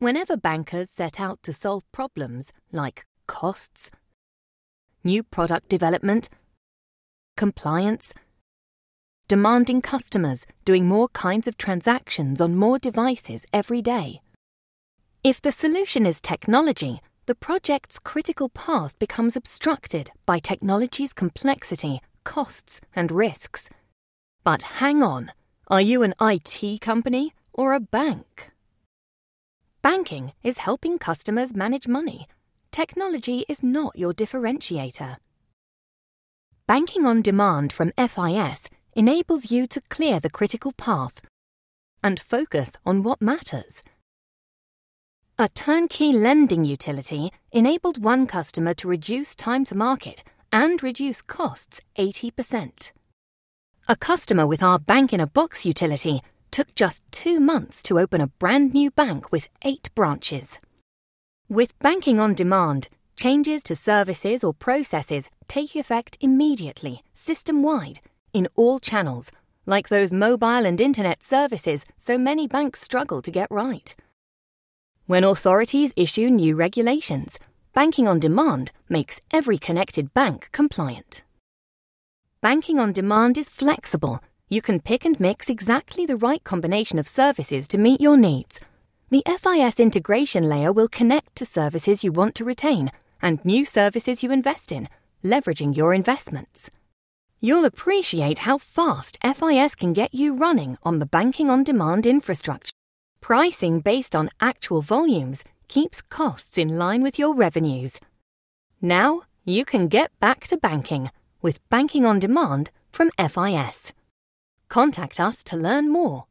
Whenever bankers set out to solve problems like costs, new product development, compliance, demanding customers doing more kinds of transactions on more devices every day. If the solution is technology, the project's critical path becomes obstructed by technology's complexity, costs, and risks. But hang on, are you an IT company or a bank? Banking is helping customers manage money. Technology is not your differentiator. Banking on Demand from FIS enables you to clear the critical path and focus on what matters. A turnkey lending utility enabled one customer to reduce time to market and reduce costs 80%. A customer with our Bank in a Box utility took just two months to open a brand new bank with eight branches. With Banking on Demand, changes to services or processes take effect immediately, system wide, in all channels, like those mobile and internet services so many banks struggle to get right. When authorities issue new regulations, Banking on Demand makes every connected bank compliant. Banking on Demand is flexible you can pick and mix exactly the right combination of services to meet your needs. The FIS integration layer will connect to services you want to retain and new services you invest in, leveraging your investments. You'll appreciate how fast FIS can get you running on the banking on demand infrastructure. Pricing based on actual volumes keeps costs in line with your revenues. Now you can get back to banking with Banking on Demand from FIS. Contact us to learn more.